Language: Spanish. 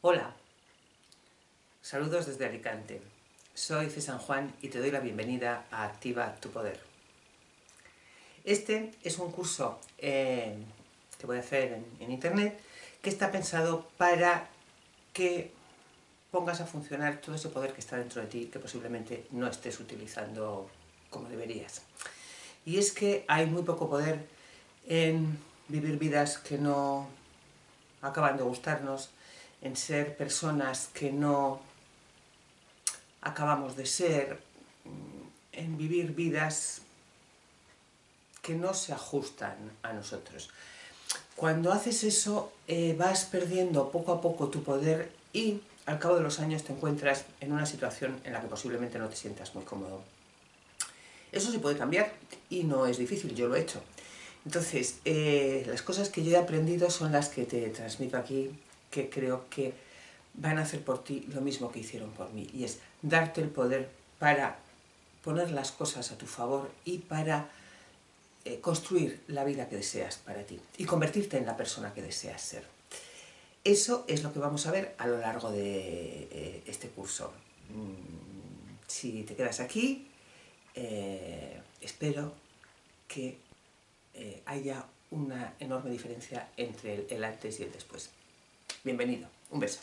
Hola, saludos desde Alicante. Soy César Juan y te doy la bienvenida a Activa tu Poder. Este es un curso eh, que voy a hacer en internet que está pensado para que pongas a funcionar todo ese poder que está dentro de ti que posiblemente no estés utilizando como deberías. Y es que hay muy poco poder en vivir vidas que no acaban de gustarnos, en ser personas que no acabamos de ser, en vivir vidas que no se ajustan a nosotros. Cuando haces eso eh, vas perdiendo poco a poco tu poder y al cabo de los años te encuentras en una situación en la que posiblemente no te sientas muy cómodo. Eso se puede cambiar y no es difícil, yo lo he hecho. Entonces, eh, las cosas que yo he aprendido son las que te transmito aquí que creo que van a hacer por ti lo mismo que hicieron por mí, y es darte el poder para poner las cosas a tu favor y para eh, construir la vida que deseas para ti y convertirte en la persona que deseas ser. Eso es lo que vamos a ver a lo largo de eh, este curso. Mm, si te quedas aquí, eh, espero que haya una enorme diferencia entre el antes y el después. Bienvenido. Un beso.